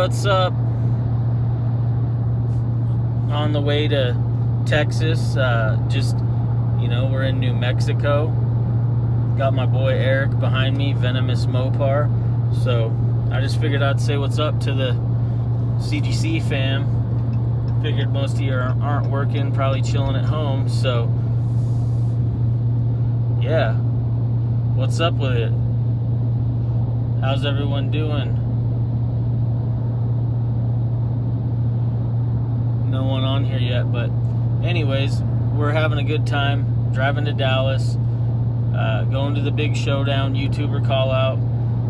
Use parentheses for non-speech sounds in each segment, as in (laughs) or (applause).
what's up? On the way to Texas, uh, just, you know, we're in New Mexico. Got my boy Eric behind me, Venomous Mopar. So I just figured I'd say what's up to the CGC fam. Figured most of you aren't working, probably chilling at home. So, yeah. What's up with it? How's everyone doing? No one on here yet, but anyways, we're having a good time driving to Dallas, uh, going to the big showdown YouTuber call out.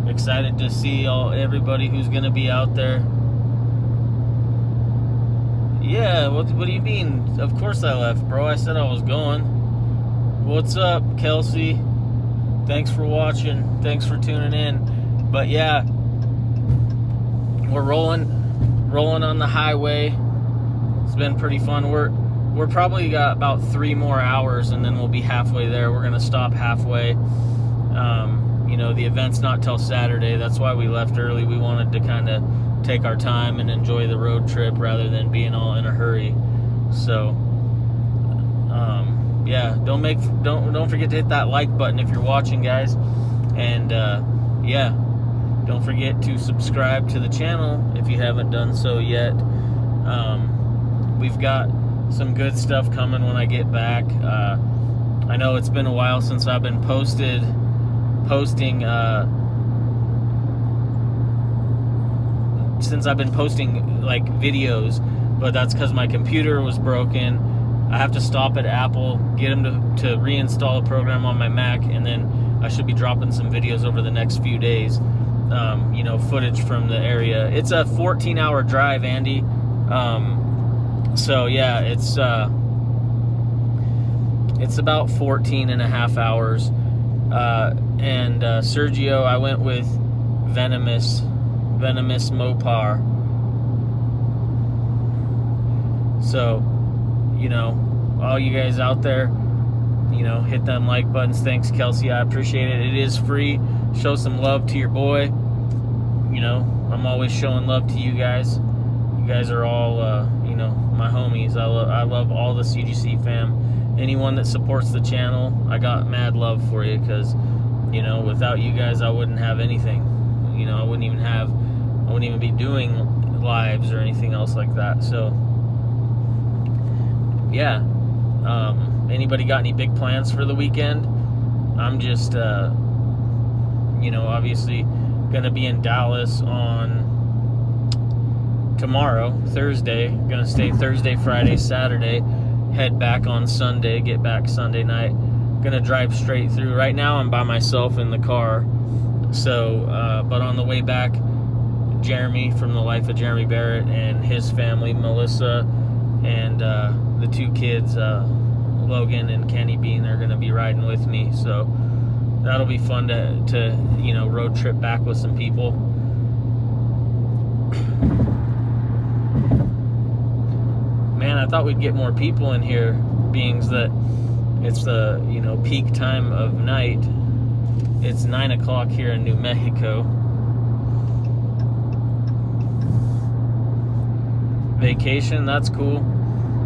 Excited to see all everybody who's gonna be out there. Yeah, what, what do you mean? Of course I left, bro. I said I was going. What's up, Kelsey? Thanks for watching. Thanks for tuning in but yeah, we're rolling, rolling on the highway. Been pretty fun. We're we're probably got about three more hours, and then we'll be halfway there. We're gonna stop halfway. Um, you know, the event's not till Saturday. That's why we left early. We wanted to kind of take our time and enjoy the road trip rather than being all in a hurry. So, um, yeah, don't make don't don't forget to hit that like button if you're watching, guys. And uh, yeah, don't forget to subscribe to the channel if you haven't done so yet. Um, we've got some good stuff coming when I get back. Uh, I know it's been a while since I've been posted, posting, uh, since I've been posting like videos, but that's because my computer was broken. I have to stop at Apple, get them to, to reinstall a program on my Mac, and then I should be dropping some videos over the next few days um, you know, footage from the area. It's a 14 hour drive, Andy. Um, so yeah, it's, uh, it's about 14 and a half hours. Uh, and uh, Sergio, I went with Venomous, Venomous Mopar. So, you know, all you guys out there, you know, hit them like buttons. Thanks, Kelsey. I appreciate it. It is free. Show some love to your boy you know, I'm always showing love to you guys. You guys are all, uh, my homies. I, lo- I love all the CGC fam. Anyone that supports the channel, I got mad love for you because, you know, without you guys, I wouldn't have anything. You know, I wouldn't even have, I wouldn't even be doing lives or anything else like that. So, yeah. Um, anybody got any big plans for the weekend? I'm just, uh, you know, obviously going to be in Dallas on tomorrow, Thursday. To stay Thursday, Friday, Saturday. Head back on Sunday, get back Sunday night. To drive straight through. Right now, I'm by myself in the car. So, uh, but on the way back, Jeremy from the life of Jeremy Barrett and his family, Melissa, and uh, the two kids, uh, Logan and Kenny Bean, are going to be riding with me. So, that'll be fun to, to you know road trip back with some people man i thought we'd get more people in here beings that it's the you know peak time of night it's nine o'clock here in new mexico vacation that's cool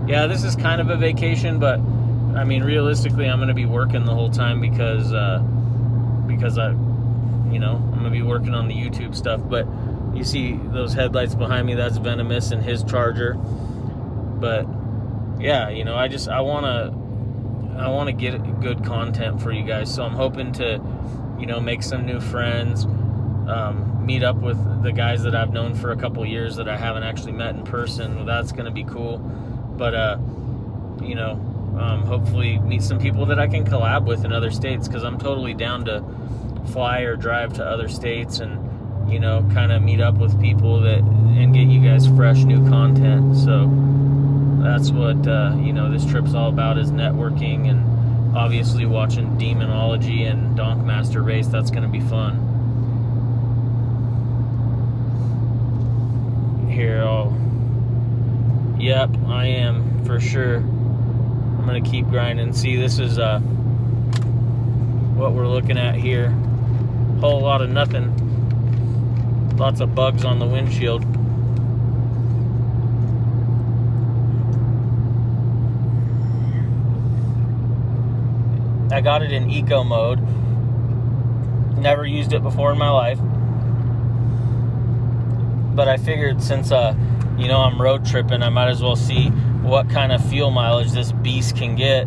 yeah this is kind of a vacation but i mean realistically i'm going to be working the whole time because uh, because I, you know, I'm gonna be working on the YouTube stuff. But you see those headlights behind me? That's Venomous and his Charger. But yeah, you know, I just I wanna I wanna get good content for you guys. So I'm hoping to, you know, make some new friends. Um, meet up with the guys that I've known for a couple years that I haven't actually met in person. Well, That's going to be cool. But, uh, you know, um, hopefully meet some people that I can collab with in other states because I'm totally down to fly or drive to other states and you know kind of meet up with people that and get you guys fresh new content so that's what uh, you know this trip's all about is networking and obviously watching demonology and donkmaster race. That's going to be fun. Here I'll yep I am for sure. I'm gonna keep grinding. See this is uh what we're looking at here. Whole lot of nothing. Lots of bugs on the windshield. I got it in eco mode. Never used it before in my life. But I figured since uh, you know, I'm road tripping, I might as well see what kind of fuel mileage this beast can get.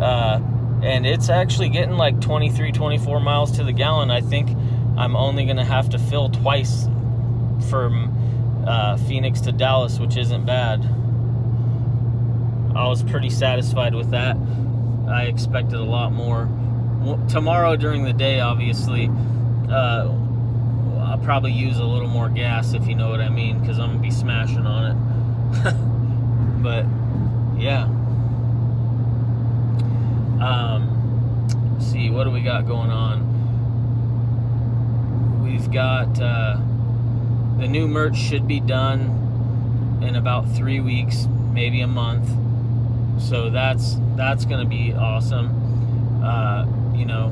Uh, and it's actually getting like 23, 24 miles to the gallon. I think I'm only going to have to fill twice from uh, Phoenix to Dallas, which isn't bad. I was pretty satisfied with that. I expected a lot more. Tomorrow during the day, obviously, uh, I'll probably use a little more gas if you know what I mean, because I'm gonna be smashing on it. (laughs) but yeah. Um, see, what do we got going on? We've got uh, the new merch should be done in about three weeks, maybe a month. So that's that's gonna be awesome. Uh, you know,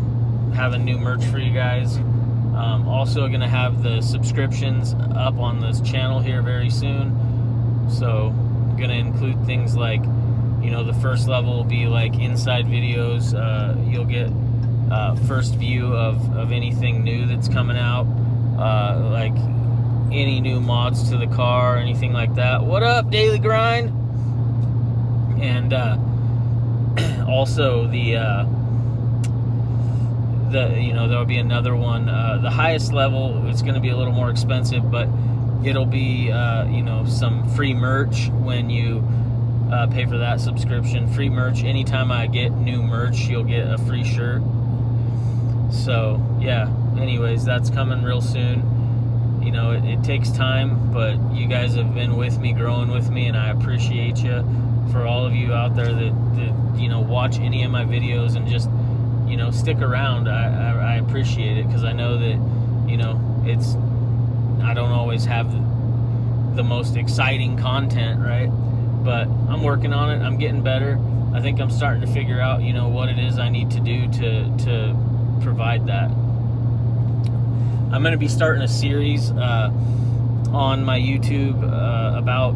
having new merch for you guys. Um, also, gonna have the subscriptions up on this channel here very soon. So, gonna include things like, you know, the first level will be like inside videos. Uh, you'll get uh, first view of, of anything new that's coming out, uh, like any new mods to the car, anything like that. What up, Daily Grind? And uh, (clears throat) also the uh, the you know there'll be another one. Uh, the highest level it's going to be a little more expensive, but it'll be uh, you know some free merch when you uh, pay for that subscription. Free merch anytime I get new merch, you'll get a free shirt. So yeah. Anyways, that's coming real soon. You know, it, it takes time, but you guys have been with me, growing with me, and I appreciate you. For all of you out there that, that you know watch any of my videos and just you know stick around, I, I, I appreciate it because I know that you know it's I don't always have the, the most exciting content, right? But I'm working on it. I'm getting better. I think I'm starting to figure out, you know, what it is I need to do to to provide that. I'm going to be starting a series uh, on my YouTube uh, about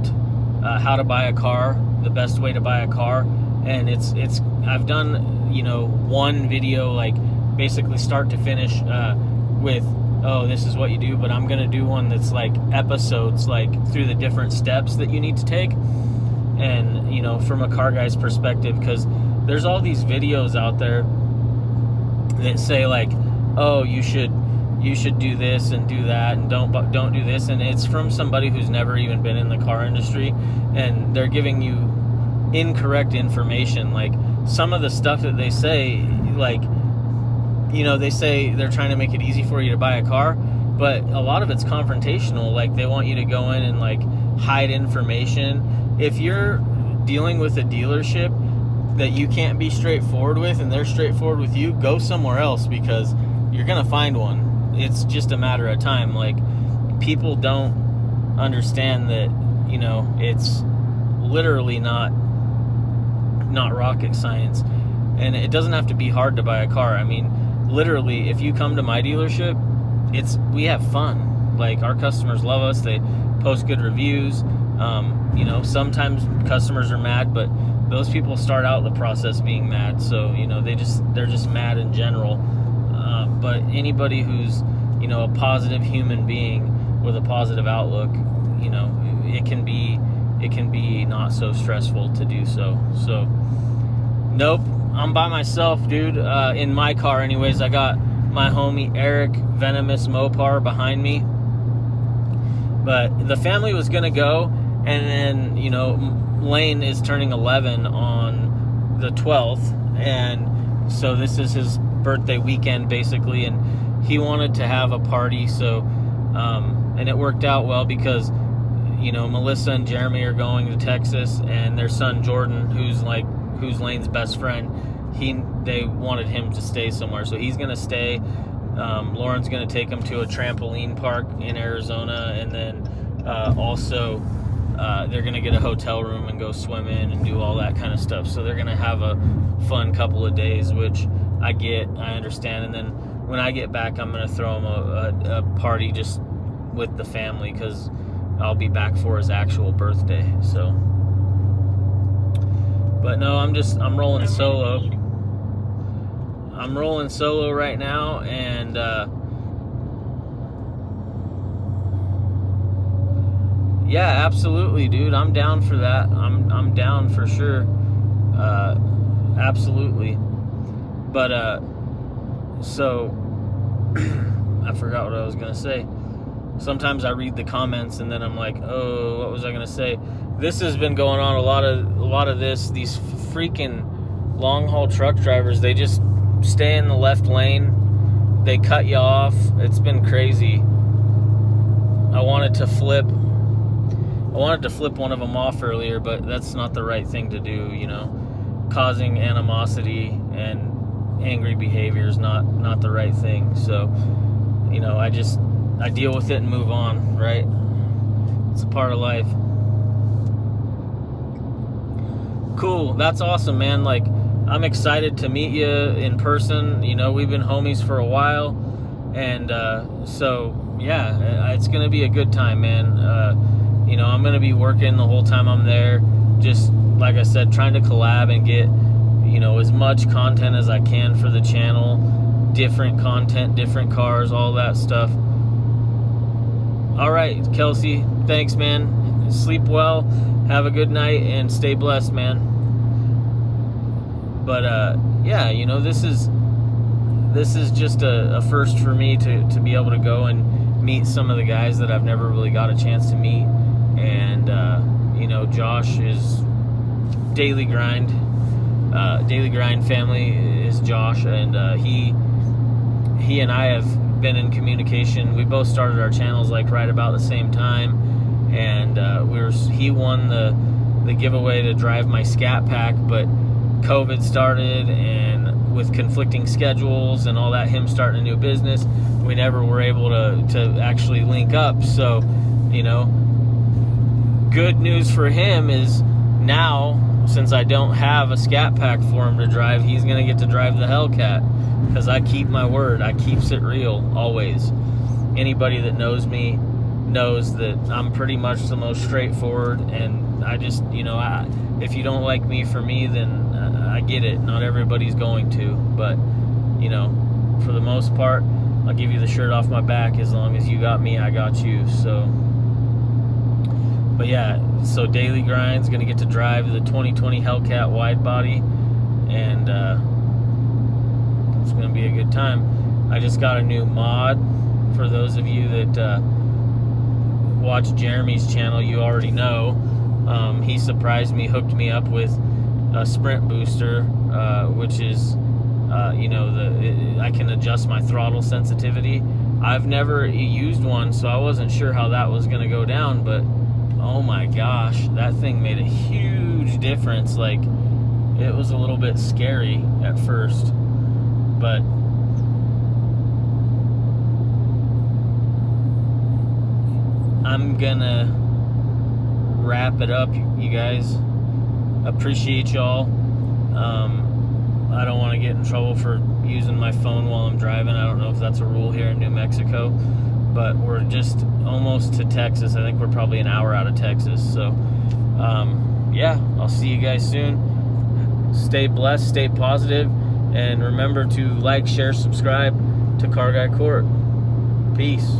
uh, how to buy a car, the best way to buy a car, and it's it's I've done you know one video like basically start to finish uh, with oh this is what you do, but I'm going to do one that's like episodes like through the different steps that you need to take, and you know from a car guy's perspective because there's all these videos out there that say like oh you should you should do this and do that and don't don't do this. And it's from somebody who's never even been in the car industry and they're giving you incorrect information. Like some of the stuff that they say like you know they say they're trying to make it easy for you to buy a car but a lot of it's confrontational. Like they want you to go in and like hide information. If you're dealing with a dealership that you can't be straightforward with and they're straightforward with you go somewhere else because you're gonna find one it's just a matter of time. Like people don't understand that you know it's literally not not rocket science, and it doesn't have to be hard to buy a car. I mean, literally, if you come to my dealership, it's we have fun. Like our customers love us. They post good reviews. Um, you know, sometimes customers are mad, but those people start out the process being mad. So you know, they just they're just mad in general but anybody who's you know a positive human being with a positive outlook you know it can be it can be not so stressful to do so. So nope i'm by myself dude uh, in my car anyways. I got my homie eric venomous mopar behind me. But the family was gonna go and then you know lane is turning 11 on the 12th and so this is his birthday weekend basically, and he wanted to have a party. So, um, and it worked out well because you know Melissa and Jeremy are going to Texas, and their son Jordan, who's like who's Lane's best friend, he they wanted him to stay somewhere, so he's gonna stay. Um, Lauren's gonna take him to a trampoline park in Arizona, and then uh, also. Uh, they're gonna get a hotel room and go swim in and do all that kind of stuff. So they're gonna have a fun couple of days, which I get, I understand, and then when I get back, I'm gonna throw him a, a, a party just with the family because I'll be back for his actual birthday. So, but no, I'm just I'm rolling solo. I'm rolling solo right now, and uh, yeah, absolutely, dude. I'm down for that. I'm I'm down for sure. Uh, absolutely. But uh, so (clears throat) I forgot what I was gonna say. Sometimes I read the comments and then I'm like, oh, what was I gonna say? This has been going on a lot of a lot of this. These freaking long haul truck drivers, they just stay in the left lane. They cut you off. It's been crazy. I wanted to flip. I wanted to flip one of them off earlier, but that's not the right thing to do. You know, causing animosity and angry behavior is not not the right thing. So, you know, I just I deal with it and move on, right? It's a part of life. Cool. That's awesome, man. Like I'm excited to meet you in person. You know, we've been homies for a while. And uh, so, yeah, it's going to be a good time, man. Uh, you know, I'm going to be working the whole time I'm there. Just, like I said, trying to collab and get you know, as much content as I can for the channel, different content, different cars, all that stuff. All right, Kelsey, thanks, man. Sleep well, have a good night, and stay blessed, man. But uh, yeah, you know, this is this is just a, a first for me to to be able to go and meet some of the guys that I've never really got a chance to meet, and uh, you know, Josh is daily grind Daily Grind family is Josh, and uh, he he and I have been in communication. We both started our channels like right about the same time, and uh, we were he won the the giveaway to drive my Scat Pack, but COVID started, and with conflicting schedules and all that, him starting a new business, we never were able to to actually link up. So, you know, good news for him is now since I don't have a scat pack for him to drive, he's going to get to drive the Hellcat because I keep my word. I keeps it real always. Anybody that knows me knows that I'm pretty much the most straightforward and I just, you know, I, if you don't like me for me, then uh, I get it. Not everybody's going to, but, you know, for the most part, I'll give you the shirt off my back as long as you got me, I got you. So, but yeah, so Daily Grind's gonna get to drive the 2020 Hellcat wide body, and uh, it's gonna be a good time. I just got a new mod. For those of you that uh, watch Jeremy's channel, you already know. Um, he surprised me, hooked me up with a sprint booster, uh, which is, uh, you know, the it, I can adjust my throttle sensitivity. I've never used one, so I wasn't sure how that was gonna go down, but oh my gosh, that thing made a huge difference. Like, it was a little bit scary at first, but I'm gonna wrap it up, you guys. Appreciate y'all. Um, I don't want to get in trouble for using my phone while I'm driving. I don't know if that's a rule here in New Mexico but we're just almost to Texas. I think we're probably an hour out of Texas. So, um, yeah, I'll see you guys soon. Stay blessed, stay positive, and remember to like, share, subscribe to Car Guy Court. Peace.